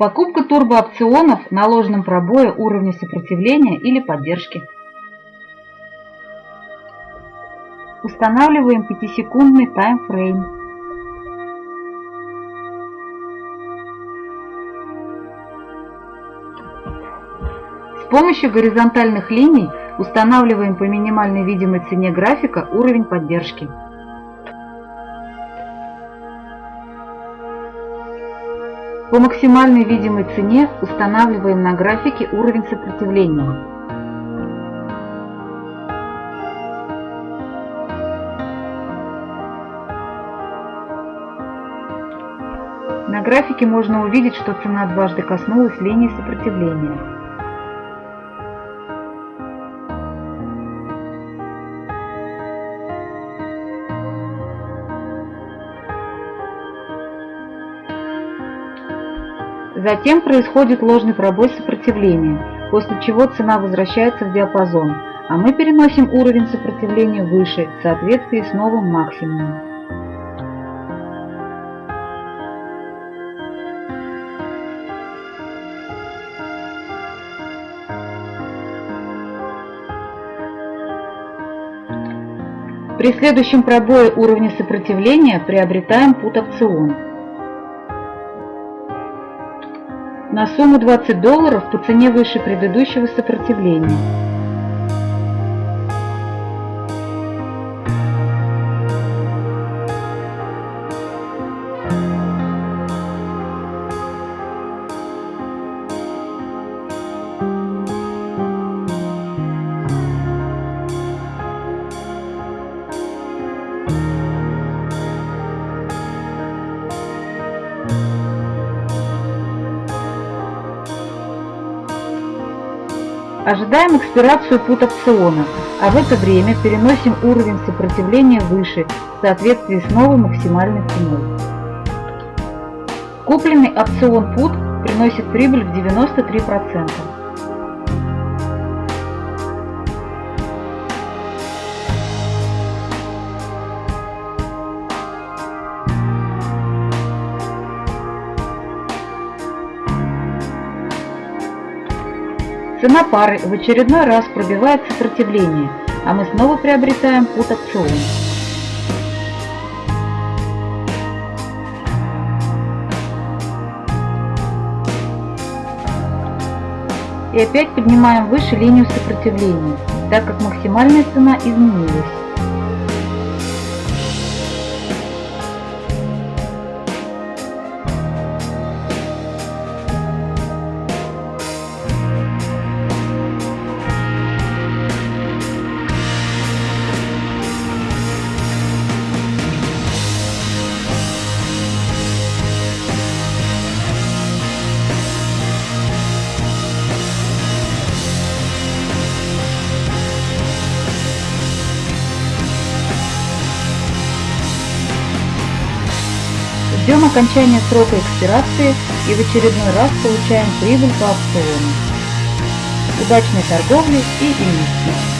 Покупка турбоопционов на ложном пробое уровня сопротивления или поддержки. Устанавливаем 5-секундный таймфрейм. С помощью горизонтальных линий устанавливаем по минимальной видимой цене графика уровень поддержки. По максимальной видимой цене устанавливаем на графике уровень сопротивления. На графике можно увидеть, что цена дважды коснулась линии сопротивления. Затем происходит ложный пробой сопротивления, после чего цена возвращается в диапазон, а мы переносим уровень сопротивления выше в соответствии с новым максимумом. При следующем пробое уровня сопротивления приобретаем пут опцион. На сумму 20 долларов по цене выше предыдущего сопротивления. Ожидаем экспирацию пут опциона, а в это время переносим уровень сопротивления выше в соответствии с новой максимальной ценой. Купленный опцион пут приносит прибыль в 93%. Цена пары в очередной раз пробивает сопротивление, а мы снова приобретаем пут опцион. И опять поднимаем выше линию сопротивления, так как максимальная цена изменилась. Ждем окончания срока экспирации и в очередной раз получаем прибыль по опциону. Удачной торговли и инвестиций!